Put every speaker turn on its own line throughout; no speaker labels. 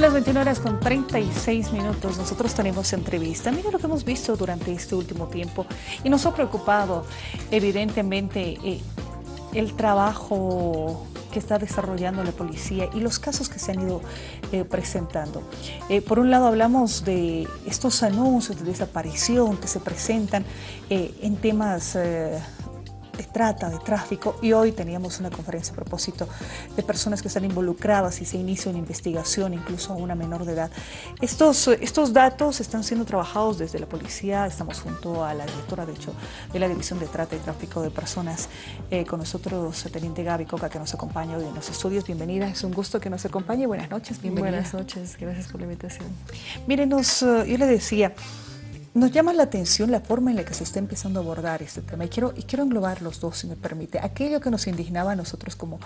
las 21 horas con 36 minutos nosotros tenemos entrevista. Mira lo que hemos visto durante este último tiempo y nos ha preocupado evidentemente eh, el trabajo que está desarrollando la policía y los casos que se han ido eh, presentando. Eh, por un lado hablamos de estos anuncios de desaparición que se presentan en temas de trata, de tráfico y hoy teníamos una conferencia a propósito de personas que están involucradas y se inicia una investigación incluso a una menor de edad. Estos, estos datos están siendo trabajados desde la policía, estamos junto a la directora de hecho de la División de Trata y Tráfico de Personas, eh, con nosotros Teniente Gaby Coca que nos acompaña hoy en los estudios. Bienvenida, es un gusto que nos acompañe. Buenas noches, bienvenida.
Buenas noches, gracias por la invitación.
Mírenos, eh, yo le decía, nos llama la atención la forma en la que se está empezando a abordar este tema y quiero, y quiero englobar los dos, si me permite. Aquello que nos indignaba a nosotros como,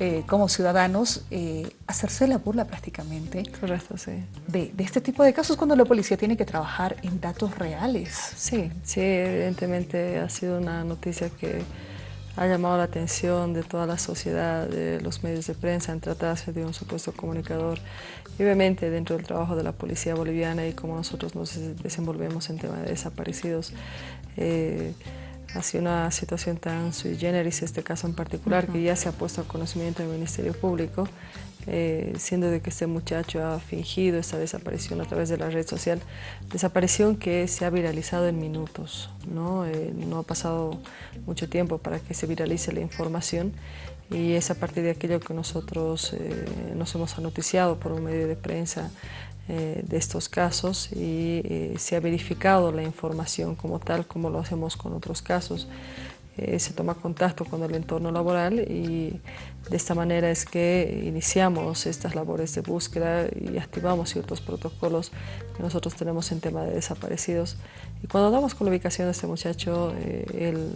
eh, como ciudadanos, eh, hacerse la burla prácticamente
Correcto, sí.
de, de, este tipo de casos cuando la policía tiene que trabajar en datos reales.
Sí, sí, evidentemente ha sido una noticia que ha llamado la atención de toda la sociedad, de los medios de prensa, en tratarse de un supuesto comunicador. Y obviamente dentro del trabajo de la policía boliviana y cómo nosotros nos desenvolvemos en tema de desaparecidos, eh, ha sido una situación tan sui generis, este caso en particular, que ya se ha puesto a conocimiento del Ministerio Público eh, siendo de que este muchacho ha fingido esta desaparición a través de la red social, desaparición que se ha viralizado en minutos, ¿no? Eh, no ha pasado mucho tiempo para que se viralice la información y es a partir de aquello que nosotros eh, nos hemos anoticiado por un medio de prensa de estos casos y se ha verificado la información como tal, como lo hacemos con otros casos. Eh, se toma contacto con el entorno laboral y de esta manera es que iniciamos estas labores de búsqueda y activamos ciertos protocolos que nosotros tenemos en tema de desaparecidos. Y cuando damos con la ubicación de este muchacho, eh, él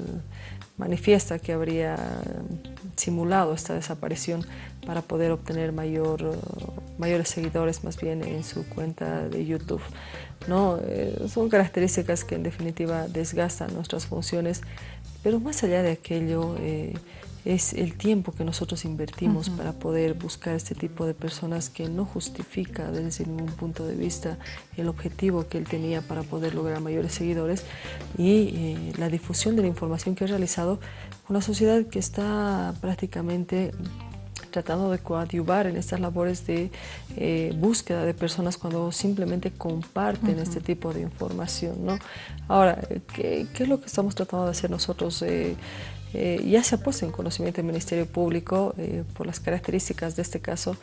manifiesta que habría simulado esta desaparición para poder obtener mayor, mayores seguidores más bien en su cuenta de YouTube. ¿no? Eh, son características que en definitiva desgastan nuestras funciones pero más allá de aquello, eh, es el tiempo que nosotros invertimos para poder buscar este tipo de personas que no justifica desde ningún punto de vista el objetivo que él tenía para poder lograr mayores seguidores. Y eh, la difusión de la información que ha realizado con una sociedad que está prácticamente tratando de coadyuvar en estas labores de eh, búsqueda de personas cuando simplemente comparten este tipo de información. ¿no? Ahora, ¿qué, es lo que estamos tratando de hacer nosotros? Eh, eh, ya se ha puesto en conocimiento del Ministerio Público por las características de este caso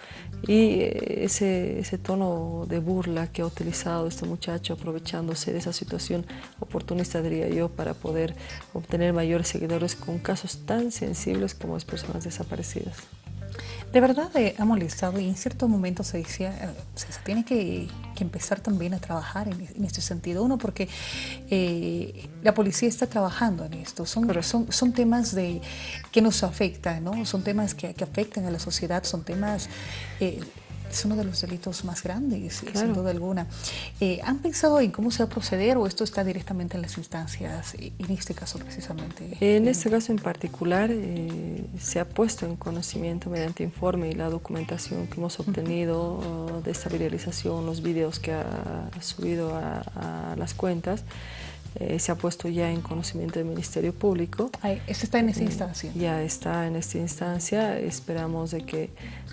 y ese, ese, tono de burla que ha utilizado este muchacho aprovechándose de esa situación oportunista, diría yo, para poder obtener mayores seguidores con casos tan sensibles como las personas desaparecidas.
De verdad eh, ha molestado y en cierto momento se decía, eh, se, tiene que, empezar también a trabajar en, este sentido. Uno, porque eh, la policía está trabajando en esto. Son, son, son temas de, que nos afectan, ¿no? Son temas que, que afectan a la sociedad, son temas es uno de los delitos más grandes, sin duda alguna. Eh, ¿Han pensado en cómo se va a proceder o esto está directamente en las instancias, en este caso precisamente?
En este caso en particular eh, se ha puesto en conocimiento mediante informe y la documentación que hemos obtenido de esta viralización, los videos que ha subido a, las cuentas, eh, se ha puesto ya en conocimiento del Ministerio Público.
¿Esto está en esta instancia?
ya está en esta instancia. Esperamos de que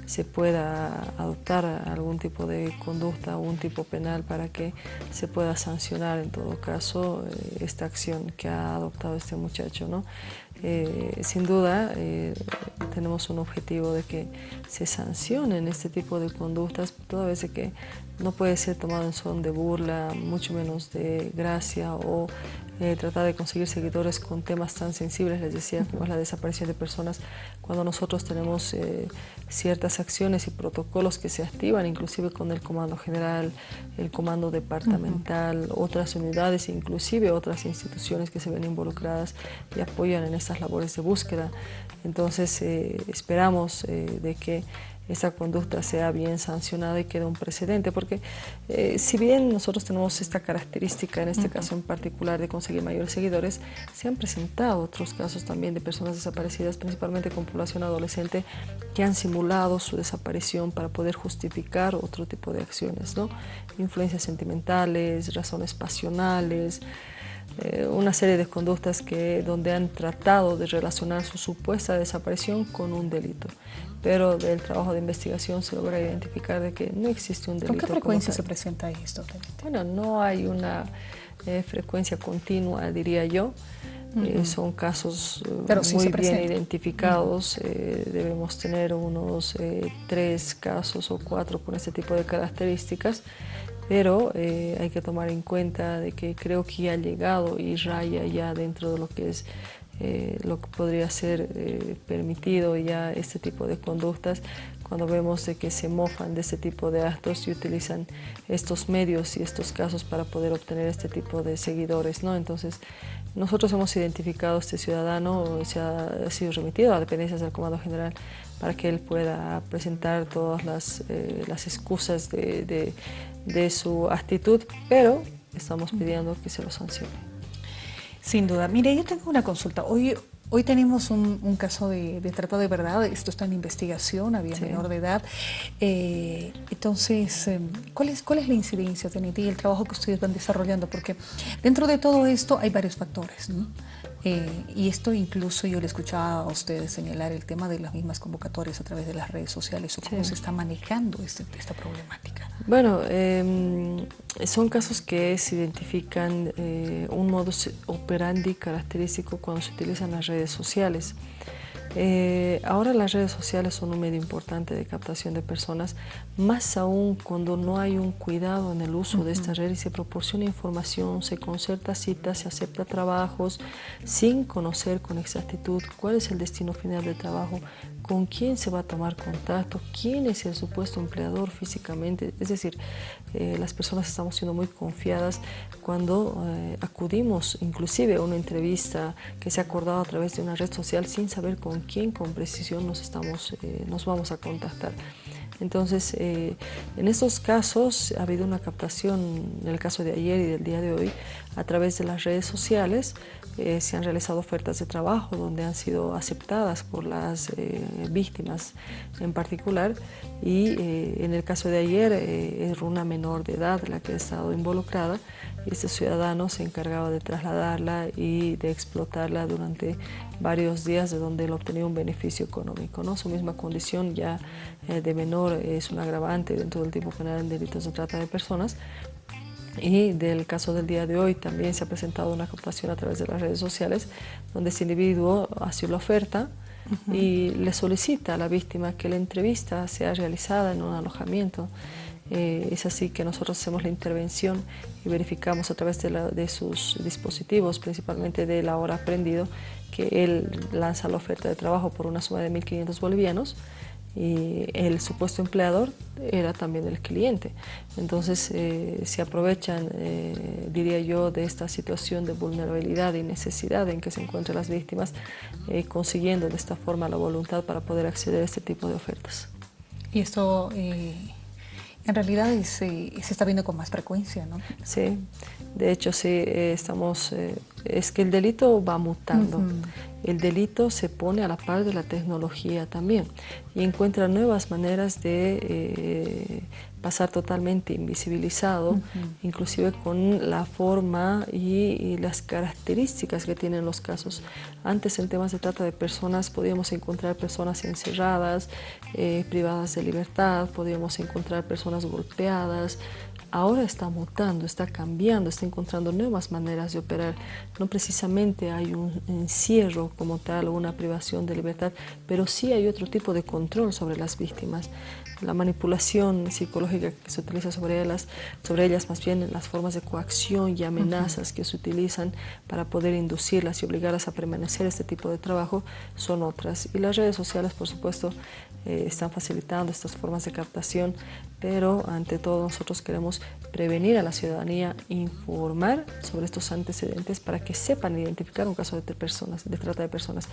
se pueda adoptar algún tipo de conducta un tipo penal para que se pueda sancionar en todo caso eh, esta acción que ha adoptado este muchacho. ¿no? Eh, sin duda eh, tenemos un objetivo de que se sancionen este tipo de conductas toda vez que no puede ser tomado en son de burla, mucho menos de gracia o eh, tratar de conseguir seguidores con temas tan sensibles, les decía, como es la desaparición de personas, cuando nosotros tenemos eh, ciertas acciones y protocolos que se activan, inclusive con el Comando General, el Comando Departamental, otras unidades, inclusive otras instituciones que se ven involucradas y apoyan en estas labores de búsqueda. Entonces, eh, esperamos de que esa conducta sea bien sancionada y quede un precedente, porque eh, si bien nosotros tenemos esta característica, en este caso en particular, de conseguir mayores seguidores, se han presentado otros casos también de personas desaparecidas, principalmente con población adolescente, que han simulado su desaparición para poder justificar otro tipo de acciones, ¿no? influencias sentimentales, razones pasionales, eh, una serie de conductas que, donde han tratado de relacionar su supuesta desaparición con un delito. Pero del trabajo de investigación se logra identificar de que no existe un delito.
¿Con qué frecuencia se presenta esto?
Bueno, no hay una eh, frecuencia continua, diría yo. Eh, son casos muy bien identificados, debemos tener unos tres casos o cuatro con este tipo de características pero eh, hay que tomar en cuenta de que creo que ha llegado y raya ya dentro de lo que es eh, lo que podría ser eh, permitido ya este tipo de conductas cuando vemos de que se mofan de este tipo de actos y utilizan estos medios y estos casos para poder obtener este tipo de seguidores. ¿no? Entonces, nosotros hemos identificado a este ciudadano, se ha, sido remitido a dependencias del Comando General para que él pueda presentar todas las, las excusas de, de su actitud, pero estamos pidiendo que se lo sancione.
Sin duda. Mire, yo tengo una consulta. Hoy, hoy tenemos un, caso de, de, trata de verdad, esto está en investigación, había menor de edad. Eh, entonces, em, ¿cuál es, ¿cuál es la incidencia, TNT, y el trabajo que ustedes van desarrollando? Porque dentro de todo esto hay varios factores, ¿no? Eh, y esto incluso yo le escuchaba a ustedes señalar el tema de las mismas convocatorias a través de las redes sociales o cómo se está manejando este, esta problemática.
Bueno, em, son casos que se identifican eh, un modo operandi característico cuando se utilizan las redes sociales. Eh, ahora las redes sociales son un medio importante de captación de personas, más aún cuando no hay un cuidado en el uso de estas redes y se proporciona información, se concerta citas, se acepta trabajos sin conocer con exactitud cuál es el destino final del trabajo, con quién se va a tomar contacto, quién es el supuesto empleador físicamente. Es decir, eh, las personas estamos siendo muy confiadas cuando eh, acudimos inclusive a una entrevista que se ha acordado a través de una red social sin saber con quién con precisión nos, estamos, eh, nos vamos a contactar. Entonces, en estos casos ha habido una captación, en el caso de ayer y del día de hoy, a través de las redes sociales, eh, se han realizado ofertas de trabajo donde han sido aceptadas por las eh, víctimas en particular y eh, en el caso de ayer era una menor de edad la que ha estado involucrada y este ciudadano se encargaba de trasladarla y de explotarla durante varios días de donde él obtenía un beneficio económico. ¿no? Su misma condición ya de menor es un agravante dentro del tipo penal en delitos de trata de personas, y del caso del día de hoy también se ha presentado una captación a través de las redes sociales donde este individuo hace la oferta y le solicita a la víctima que la entrevista sea realizada en un alojamiento. Eh, es así que nosotros hacemos la intervención y verificamos a través de, de sus dispositivos, principalmente de la hora aprendido, que él lanza la oferta de trabajo por una suma de 1.500 bolivianos y el supuesto empleador era también el cliente. Entonces eh, se aprovechan, eh, diría yo, de esta situación de vulnerabilidad y necesidad en que se encuentran las víctimas, eh, consiguiendo de esta forma la voluntad para poder acceder a este tipo de ofertas.
Y esto en realidad se está viendo con más frecuencia, ¿no?
Sí, de hecho sí, estamos, es que el delito va mutando el delito se pone a la par de la tecnología también y encuentra nuevas maneras de eh, pasar totalmente invisibilizado, inclusive con la forma y, las características que tienen los casos. Antes en temas de trata de personas podíamos encontrar personas encerradas, eh, privadas de libertad, podíamos encontrar personas golpeadas, ahora está mutando, está cambiando, está encontrando nuevas maneras de operar. No precisamente hay un encierro como tal o una privación de libertad, pero sí hay otro tipo de control sobre las víctimas. La manipulación psicológica que se utiliza sobre ellas, sobre ellas más bien las formas de coacción y amenazas que se utilizan para poder inducirlas y obligarlas a permanecer este tipo de trabajo son otras. Y las redes sociales, por supuesto, eh, están facilitando estas formas de captación, pero ante todo nosotros queremos prevenir a la ciudadanía, informar sobre estos antecedentes para que sepan identificar un caso de, personas, de trata de personas,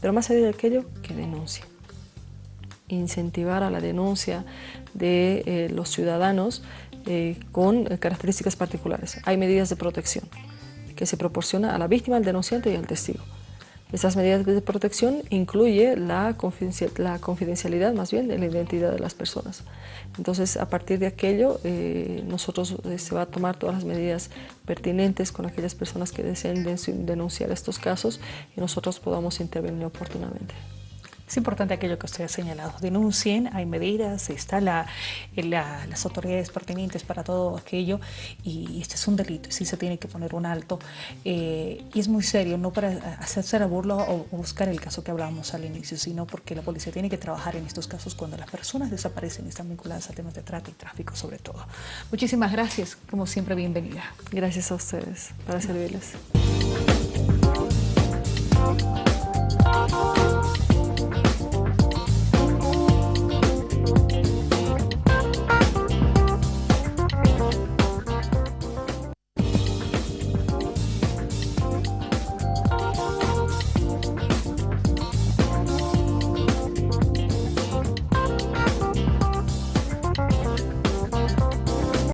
pero más allá de aquello, que denuncien. Incentivar a la denuncia de eh, los ciudadanos eh, con características particulares. Hay medidas de protección que se proporciona a la víctima, al denunciante y al testigo. Esas medidas de protección incluye la, confidencialidad más bien de la identidad de las personas. Entonces, a partir de aquello, eh, nosotros se va a tomar todas las medidas pertinentes con aquellas personas que deseen denunciar estos casos y nosotros podamos intervenir oportunamente.
Es importante aquello que usted ha señalado. Denuncien, hay medidas, está la, las autoridades pertinentes para todo aquello y este es un delito sí se tiene que poner un alto. Eh, y es muy serio, no para hacerse la burla o, buscar el caso que hablábamos al inicio, sino porque la policía tiene que trabajar en estos casos cuando las personas desaparecen y están vinculadas a temas de trata y tráfico sobre todo. Muchísimas gracias, como siempre bienvenida.
Gracias a ustedes, para servirles.